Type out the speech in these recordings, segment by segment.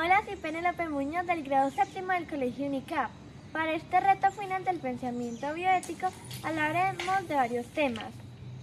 Hola, soy Penélope Muñoz del grado séptimo del Colegio UNICAP. Para este reto final del pensamiento bioético hablaremos de varios temas.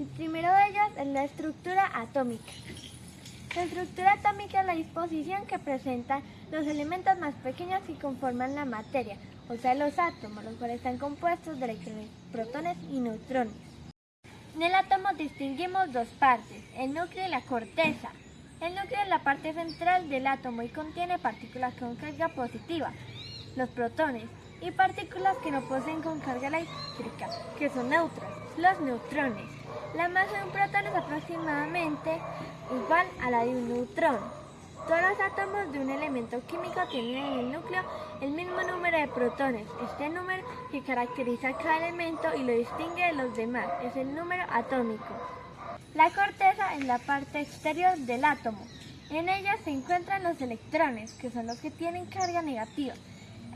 El primero de ellos es la estructura atómica. La estructura atómica es la disposición que presentan los elementos más pequeños que conforman la materia, o sea, los átomos, los cuales están compuestos de electrones, protones y neutrones. En el átomo distinguimos dos partes, el núcleo y la corteza. El núcleo es la parte central del átomo y contiene partículas con carga positiva, los protones, y partículas que no poseen con carga eléctrica, que son neutras, los neutrones. La masa de un protón es aproximadamente igual a la de un neutrón. Todos los átomos de un elemento químico tienen en el núcleo el mismo número de protones. Este número que caracteriza a cada elemento y lo distingue de los demás es el número atómico. La corteza es la parte exterior del átomo. En ella se encuentran los electrones, que son los que tienen carga negativa.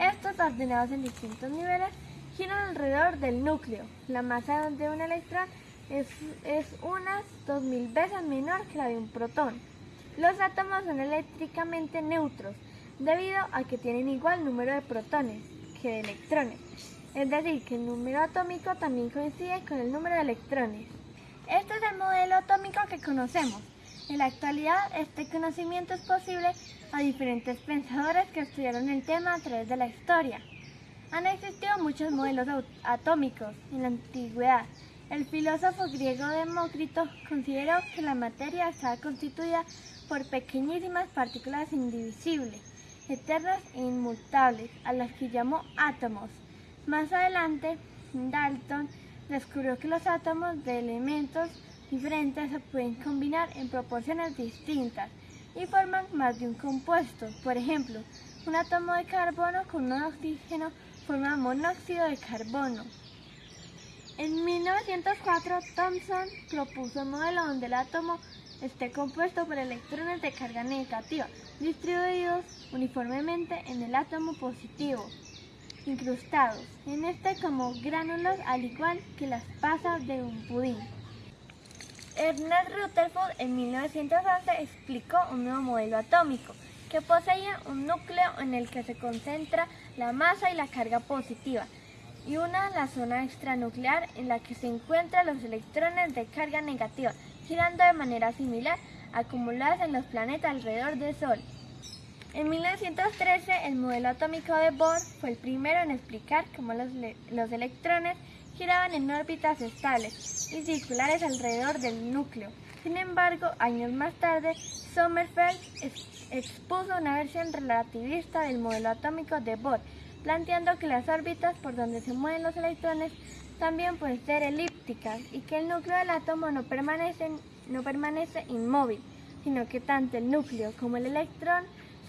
Estos, ordenados en distintos niveles, giran alrededor del núcleo. La masa de un electrón es, es unas 2000 veces menor que la de un protón. Los átomos son eléctricamente neutros, debido a que tienen igual número de protones que de electrones. Es decir, que el número atómico también coincide con el número de electrones. Este es el modelo atómico que conocemos. En la actualidad, este conocimiento es posible a diferentes pensadores que estudiaron el tema a través de la historia. Han existido muchos modelos atómicos en la antigüedad. El filósofo griego Demócrito consideró que la materia estaba constituida por pequeñísimas partículas indivisibles, eternas e inmutables, a las que llamó átomos. Más adelante, Dalton descubrió que los átomos de elementos diferentes se pueden combinar en proporciones distintas y forman más de un compuesto. Por ejemplo, un átomo de carbono con un oxígeno forma monóxido de carbono. En 1904, Thomson propuso un modelo donde el átomo esté compuesto por electrones de carga negativa, distribuidos uniformemente en el átomo positivo incrustados en este como gránulos al igual que las pasas de un pudín. Ernest Rutherford en 1911 explicó un nuevo modelo atómico que poseía un núcleo en el que se concentra la masa y la carga positiva y una la zona extranuclear en la que se encuentran los electrones de carga negativa girando de manera similar acumulados en los planetas alrededor del Sol. En 1913, el modelo atómico de Bohr fue el primero en explicar cómo los, los, electrones giraban en órbitas estables y circulares alrededor del núcleo. Sin embargo, años más tarde, Sommerfeld expuso una versión relativista del modelo atómico de Bohr, planteando que las órbitas por donde se mueven los electrones también pueden ser elípticas y que el núcleo del átomo no permanece, no permanece inmóvil, sino que tanto el núcleo como el electrón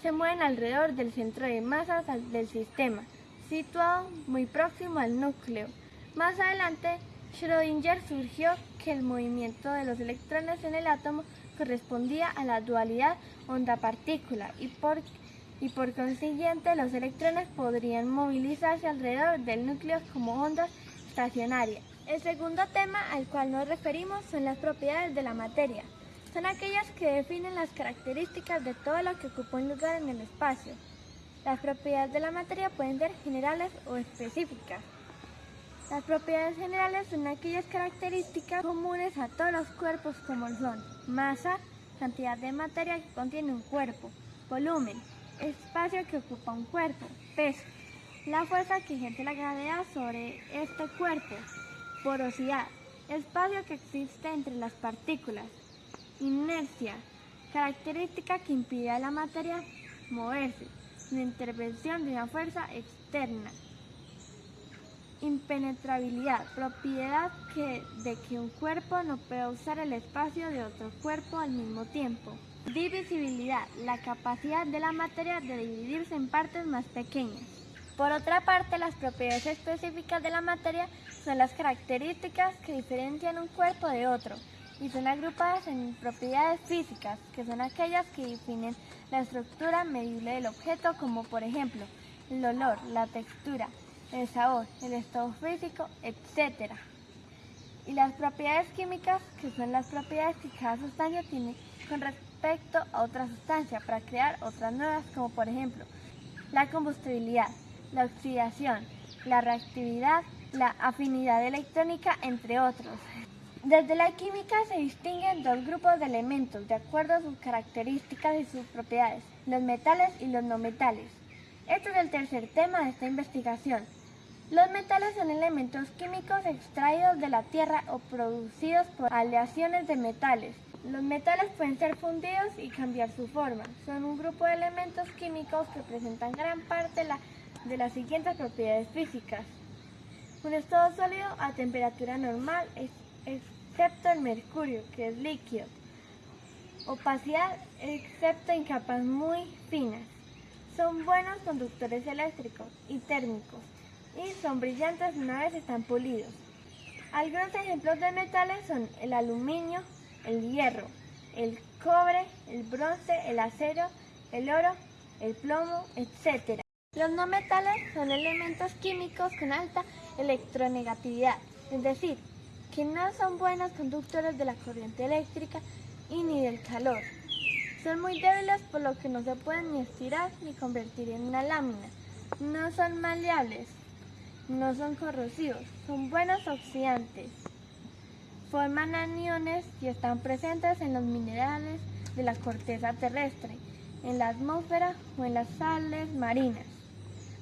se mueven alrededor del centro de masas del sistema, situado muy próximo al núcleo. Más adelante, Schrödinger surgió que el movimiento de los electrones en el átomo correspondía a la dualidad onda-partícula y por, y por consiguiente los electrones podrían movilizarse alrededor del núcleo como ondas estacionarias. El segundo tema al cual nos referimos son las propiedades de la materia son aquellas que definen las características de todo lo que ocupa un lugar en el espacio. Las propiedades de la materia pueden ser generales o específicas. Las propiedades generales son aquellas características comunes a todos los cuerpos como son masa, cantidad de materia que contiene un cuerpo, volumen, espacio que ocupa un cuerpo, peso, la fuerza que ejerce la gravedad sobre este cuerpo, porosidad, espacio que existe entre las partículas, Inercia, característica que impide a la materia moverse, sin intervención de una fuerza externa. Impenetrabilidad, propiedad que, de que un cuerpo no puede usar el espacio de otro cuerpo al mismo tiempo. Divisibilidad, la capacidad de la materia de dividirse en partes más pequeñas. Por otra parte, las propiedades específicas de la materia son las características que diferencian un cuerpo de otro y son agrupadas en propiedades físicas, que son aquellas que definen la estructura medible del objeto, como por ejemplo el olor, la textura, el sabor, el estado físico, etc. Y las propiedades químicas, que son las propiedades que cada sustancia tiene con respecto a otra sustancia para crear otras nuevas, como por ejemplo la combustibilidad, la oxidación, la reactividad, la afinidad electrónica, entre otros. Desde la química se distinguen dos grupos de elementos de acuerdo a sus características y sus propiedades, los metales y los no metales. Este es el tercer tema de esta investigación. Los metales son elementos químicos extraídos de la tierra o producidos por aleaciones de metales. Los metales pueden ser fundidos y cambiar su forma. Son un grupo de elementos químicos que presentan gran parte de las siguientes propiedades físicas. Un estado sólido a temperatura normal, excepto mercurio, que es líquido. Opacidad, excepto en capas muy finas. Son buenos conductores eléctricos y térmicos y son brillantes una vez están pulidos. Algunos ejemplos de metales son el aluminio, el hierro, el cobre, el bronce, el acero, el oro, el plomo, etc. Los no metales son elementos químicos con alta electronegatividad, es decir, que no son buenos conductores de la corriente eléctrica y ni del calor. Son muy débiles por lo que no se pueden ni estirar ni convertir en una lámina. No son maleables, no son corrosivos, son buenos oxidantes. Forman aniones y están presentes en los minerales de la corteza terrestre, en la atmósfera o en las sales marinas.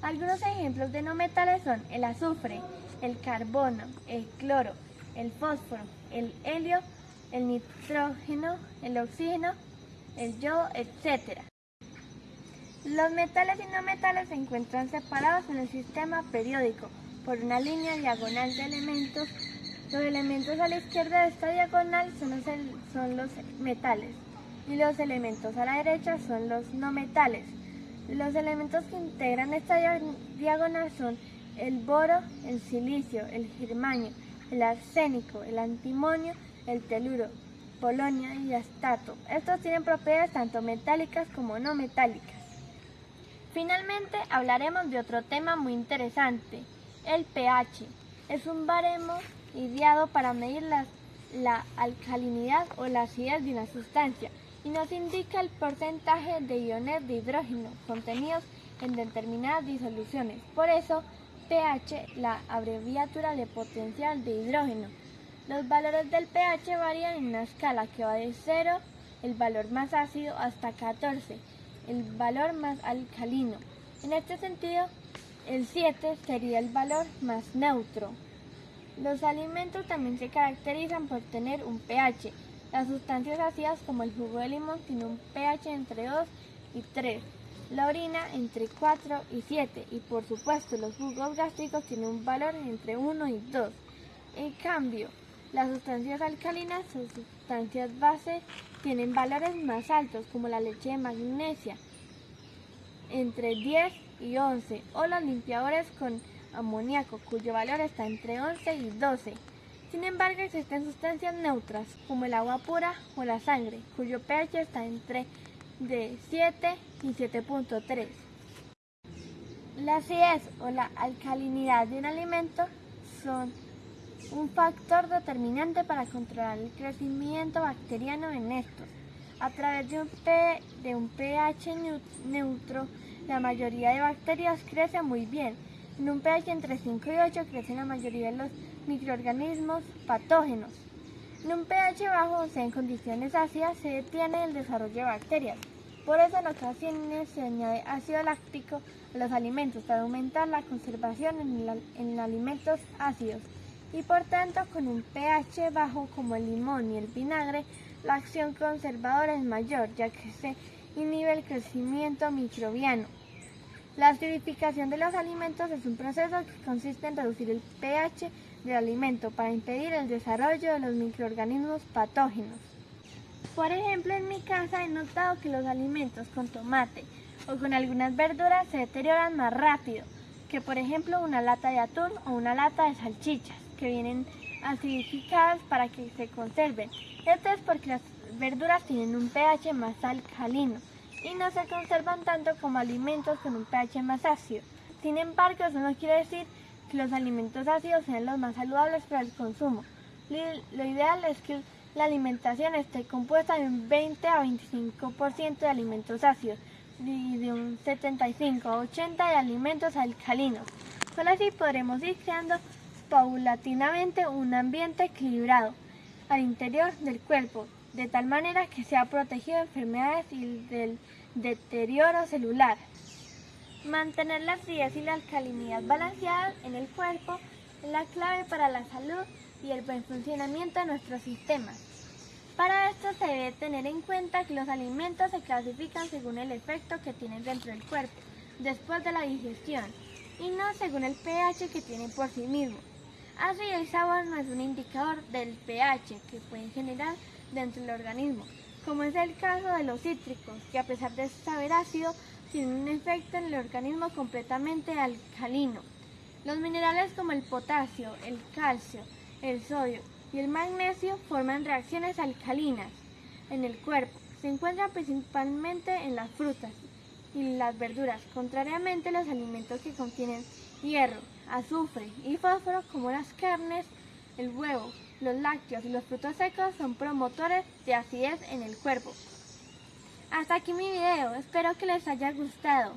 Algunos ejemplos de no metales son el azufre, el carbono, el cloro, el fósforo, el helio, el nitrógeno, el oxígeno, el yodo, etc. Los metales y no metales se encuentran separados en el sistema periódico por una línea diagonal de elementos. Los elementos a la izquierda de esta diagonal son los, son los metales y los elementos a la derecha son los no metales. Los elementos que integran esta diagonal son el boro, el silicio, el germanio, el arsénico, el antimonio, el teluro, polonia y astato. Estos tienen propiedades tanto metálicas como no metálicas. Finalmente hablaremos de otro tema muy interesante, el pH. Es un baremo ideado para medir la, la alcalinidad o la acidez de una sustancia y nos indica el porcentaje de iones de hidrógeno contenidos en determinadas disoluciones. Por eso, pH, la abreviatura de potencial de hidrógeno. Los valores del pH varían en una escala que va de 0, el valor más ácido, hasta 14 el valor más alcalino. En este sentido, el 7 sería el valor más neutro. Los alimentos también se caracterizan por tener un pH. Las sustancias ácidas como el jugo de limón tiene un pH entre 2 y 3. La orina entre 4 y 7 y por supuesto los jugos gástricos tienen un valor entre 1 y 2. En cambio, las sustancias alcalinas o sustancias base tienen valores más altos como la leche de magnesia entre 10 y 11 o los limpiadores con amoníaco cuyo valor está entre 11 y 12. Sin embargo existen sustancias neutras como el agua pura o la sangre cuyo pH está entre de 7 y 7.3. La acidez o la alcalinidad de un alimento son un factor determinante para controlar el crecimiento bacteriano en estos. A través de un, de un pH neutro, la mayoría de bacterias crece muy bien. En un pH entre 5 y 8 crecen la mayoría de los microorganismos patógenos. En un pH bajo, o sea, en condiciones ácidas, se detiene el desarrollo de bacterias. Por eso en ocasiones se añade ácido láctico a los alimentos para aumentar la conservación en, en alimentos ácidos y por tanto con un pH bajo como el limón y el vinagre, la acción conservadora es mayor ya que se inhibe el crecimiento microbiano. La acidificación de los alimentos es un proceso que consiste en reducir el pH del alimento para impedir el desarrollo de los microorganismos patógenos. Por ejemplo, en mi casa he notado que los alimentos con tomate o con algunas verduras se deterioran más rápido que por ejemplo una lata de atún o una lata de salchichas que vienen acidificadas para que se conserven. Esto es porque las verduras tienen un pH más alcalino y no se conservan tanto como alimentos con un pH más ácido. Sin embargo, eso no quiere decir que los alimentos ácidos sean los más saludables para el consumo. Lo ideal es que la alimentación esté compuesta de un 20 a 25% de alimentos ácidos y de un 75 a 80 de alimentos alcalinos. Solo así podremos ir creando paulatinamente un ambiente equilibrado al interior del cuerpo, de tal manera que sea protegido de enfermedades y del deterioro celular. Mantener la fríez y la alcalinidad balanceadas en el cuerpo es la clave para la salud y el buen funcionamiento de nuestros sistemas. Para esto se debe tener en cuenta que los alimentos se clasifican según el efecto que tienen dentro del cuerpo después de la digestión y no según el pH que tienen por sí mismos. Así el sabor no es un indicador del pH que pueden generar dentro del organismo, como es el caso de los cítricos, que a pesar de saber ácido, tienen un efecto en el organismo completamente alcalino. Los minerales como el potasio, el calcio, el sodio y el magnesio forman reacciones alcalinas en el cuerpo. Se encuentran principalmente en las frutas y las verduras, contrariamente a los alimentos que contienen hierro, azufre y fósforo como las carnes, el huevo, los lácteos y los frutos secos son promotores de acidez en el cuerpo. Hasta aquí mi video, espero que les haya gustado.